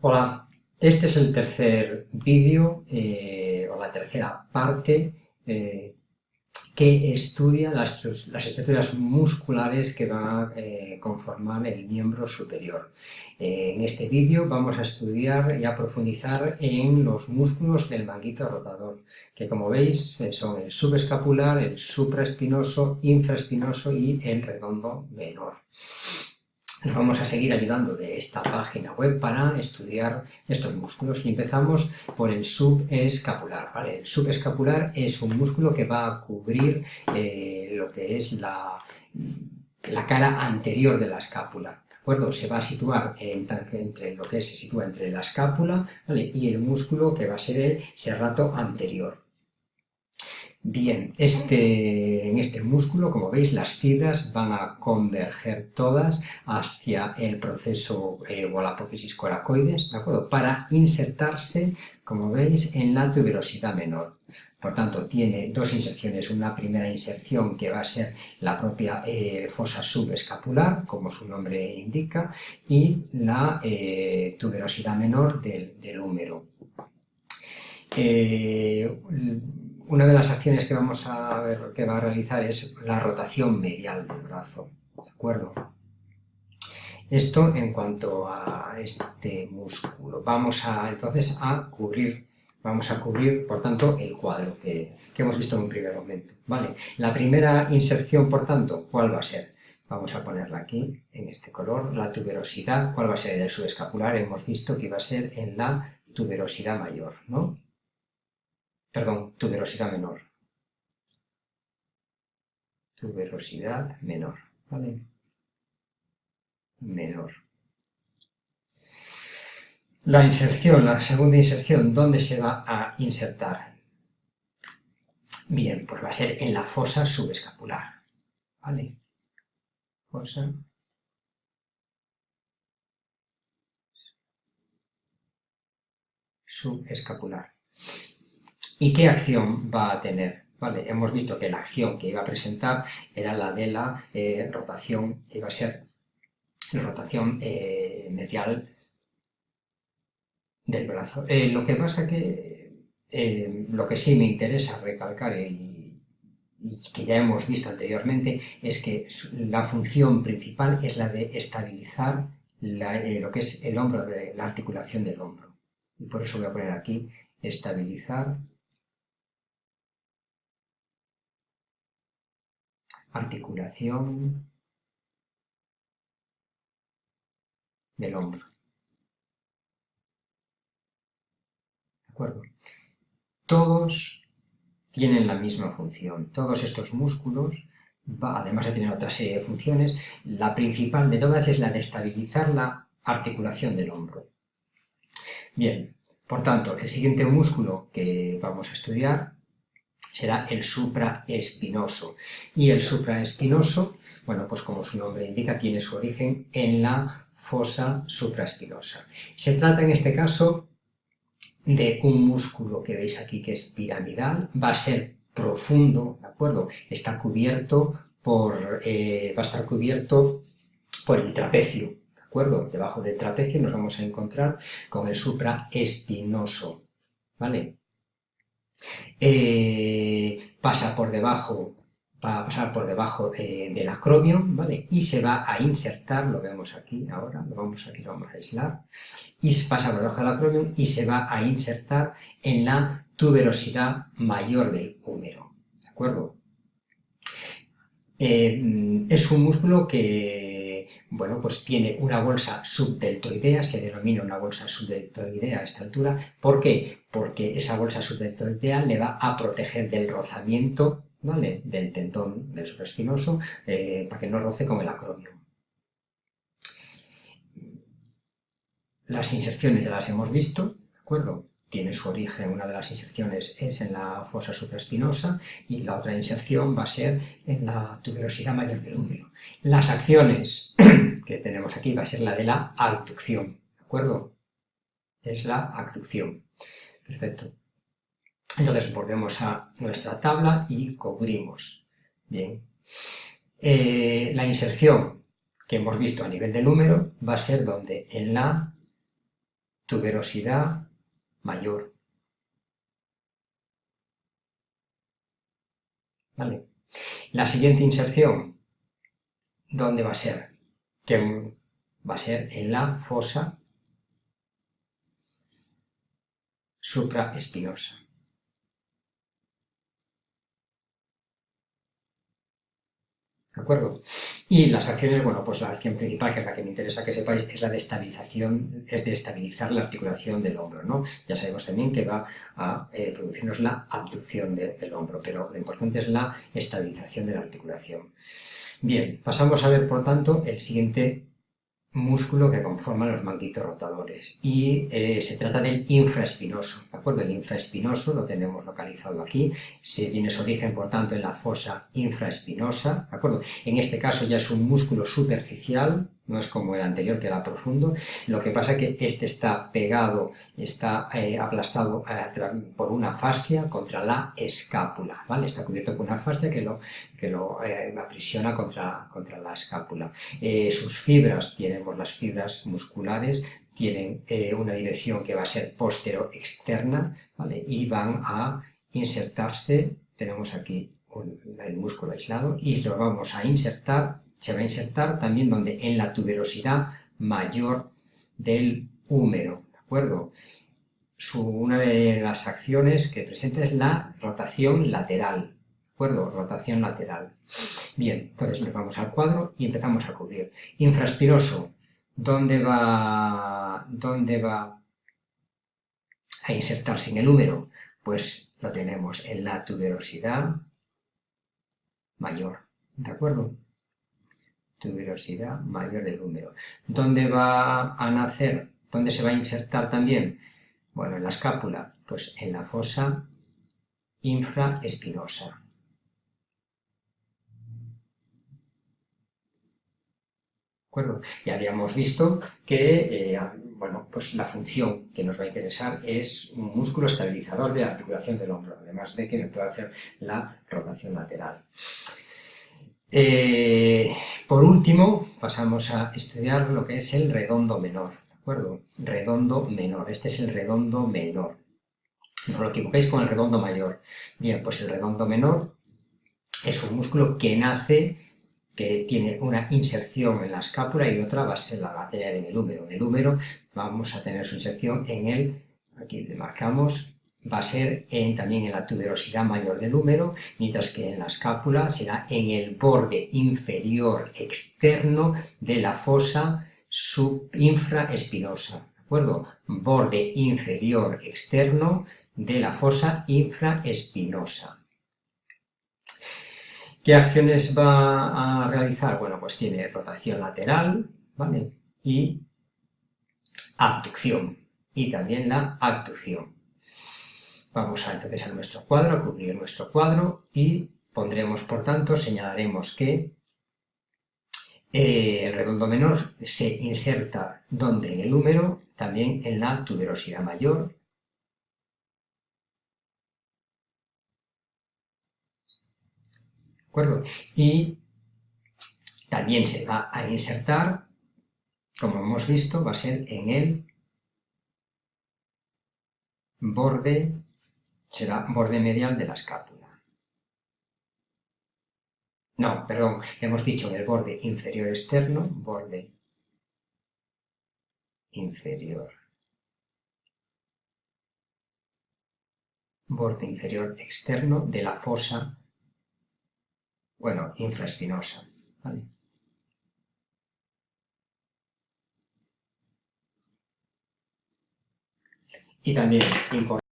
Hola, este es el tercer vídeo eh, o la tercera parte eh, que estudia las, estructuras musculares que van a eh, conformar el miembro superior. en este vídeo vamos a estudiar y a profundizar en los músculos del manguito rotador, que como veis son el subescapular, el supraespinoso, infraespinoso y el redondo menor. Nos vamos a seguir ayudando de esta página web para estudiar estos músculos y empezamos por el subescapular. El subescapular es un músculo que va a cubrir eh, lo que es la, la, cara anterior de la escápula. Se va a situar entre lo que se sitúa entre la escápula y el músculo que va a ser el serrato anterior. Bien, este, en este músculo, como veis, las fibras van a converger todas hacia el proceso eh, o la apófisis coracoides, ¿de acuerdo? Para insertarse, como veis, en la tuberosidad menor. Por tanto, tiene dos inserciones, una primera inserción que va a ser la propia eh, fosa subescapular, como su nombre indica, y la eh, tuberosidad menor del, del húmero. Una de las acciones que vamos a ver que va a realizar es la rotación medial del brazo, ¿de acuerdo? Esto en cuanto a este músculo. Vamos a entonces a cubrir, vamos a cubrir, por tanto, el cuadro que, hemos visto en un primer momento, ¿vale? La primera inserción, por tanto, ¿cuál va a ser? Vamos a ponerla aquí, en este color, la tuberosidad, ¿cuál va a ser? El subescapular, hemos visto que iba a ser en la tuberosidad mayor, ¿no? Perdón, tuberosidad menor. Tuberosidad menor, ¿vale? Menor. La inserción, la segunda inserción, ¿dónde se va a insertar? Bien, pues va a ser en la fosa subescapular, ¿vale? Fosa subescapular. ¿Y qué acción va a tener? Vale, hemos visto que la acción que iba a presentar era la de la eh, rotación, iba a ser rotación eh, medial del brazo. Eh, lo que pasa que, lo que sí me interesa recalcar y, que ya hemos visto anteriormente, es que la función principal es la de estabilizar lo que es el hombro, la articulación del hombro. Y por eso voy a poner aquí estabilizar articulación del hombro. ¿De acuerdo? Todos tienen la misma función. Todos estos músculos, además de tener otra serie de funciones, la principal de todas es la de estabilizar la articulación del hombro. Bien, por tanto, el siguiente músculo que vamos a estudiar será el supraespinoso. Y el supraespinoso, bueno, pues como su nombre indica, tiene su origen en la fosa supraespinosa. Se trata en este caso de un músculo que veis aquí que es piramidal, va a ser profundo, ¿de acuerdo? Está cubierto por, eh, va a estar cubierto por el trapecio, ¿de acuerdo? Debajo del trapecio nos vamos a encontrar con el supraespinoso, ¿vale? Eh, pasa por debajo, va a pasar por debajo del acromion, ¿vale? Y se va a insertar, lo vemos aquí ahora, lo vamos aquí, lo vamos a aislar, y pasa por debajo del acromion y se va a insertar en la tuberosidad mayor del húmero, ¿de acuerdo? Eh, es un músculo que bueno, pues tiene una bolsa subdeltoidea, se denomina una bolsa subdeltoidea a esta altura. ¿Por qué? Porque esa bolsa subdeltoidea le va a proteger del rozamiento ¿vale? del tendón del supraespinoso eh, para que no roce con el acromio. Las inserciones ya las hemos visto, ¿de acuerdo? Tiene su origen, una de las inserciones es en la fosa supraespinosa y la otra inserción va a ser en la tuberosidad mayor del húmero. Las acciones que tenemos aquí va a ser la de la abducción, ¿de acuerdo? Es la abducción. Perfecto. Entonces volvemos a nuestra tabla y cubrimos. Bien. Eh, la inserción que hemos visto a nivel del húmero va a ser donde en la tuberosidad mayor. ¿Vale? La siguiente inserción, ¿dónde va a ser? Que va a ser en la fosa supraespinosa. ¿De acuerdo? Y las acciones, bueno, pues la acción principal, que es la que me interesa que sepáis, es la de estabilización, es de estabilizar la articulación del hombro, ¿no? Ya sabemos también que va a eh, producirnos la abducción del hombro, pero lo importante es la estabilización de la articulación. Bien, pasamos a ver, por tanto, el siguiente músculo que conforma los manguitos rotadores y eh, se trata del infraespinoso, ¿de acuerdo? El infraespinoso lo tenemos localizado aquí, se tiene su origen por tanto en la fosa infraespinosa, ¿de acuerdo? En este caso ya es un músculo superficial, no es como el anterior que era profundo, lo que pasa es que este está pegado, está eh, aplastado eh, por una fascia contra la escápula, ¿vale? Está cubierto por una fascia que lo, que lo eh, aprisiona contra, contra la escápula. sus fibras, tenemos las fibras musculares, tienen una dirección que va a ser postero-externa, ¿vale? Y van a insertarse, tenemos aquí el músculo aislado, y lo vamos a insertar se va a insertar también donde en la tuberosidad mayor del húmero, ¿de acuerdo? una de las acciones que presenta es la rotación lateral, ¿de acuerdo? Rotación lateral. Bien, entonces nos vamos al cuadro y empezamos a cubrir. Infraspiroso, ¿dónde va, dónde va a insertarse en el húmero? Pues lo tenemos en la tuberosidad mayor, ¿de acuerdo? Tuberosidad mayor del húmero. ¿Dónde va a nacer? ¿Dónde se va a insertar también? Bueno, en la escápula, pues en la fosa infraespinosa. Ya habíamos visto que eh, bueno, pues la función que nos va a interesar es un músculo estabilizador de la articulación del hombro, además de que me puede hacer la rotación lateral. Eh, por último, pasamos a estudiar lo que es el redondo menor, ¿de acuerdo? Redondo menor, este es el redondo menor. No lo equivoquéis con el redondo mayor. Bien, pues el redondo menor es un músculo que nace, que tiene una inserción en la escápula y otra va a ser la va en el húmero. En el húmero vamos a tener su inserción en el, aquí le marcamos, va a ser en, también en la tuberosidad mayor del húmero, mientras que en la escápula será en el borde inferior externo de la fosa subinfraespinosa. ¿De acuerdo? Borde inferior externo de la fosa infraespinosa. ¿Qué acciones va a realizar? Bueno, pues tiene rotación lateral, ¿vale? Y abducción, y también la abducción. Vamos a, entonces a nuestro cuadro, a cubrir nuestro cuadro y pondremos, por tanto, señalaremos que eh, el redondo menor se inserta donde en el húmero, también en la tuberosidad mayor. ¿De acuerdo? Y también se va a insertar, como hemos visto, va a ser en el borde será borde medial de la escápula. No, perdón, hemos dicho el borde inferior externo, borde inferior. Borde inferior externo de la fosa, bueno, infraespinosa. ¿vale? Y también importante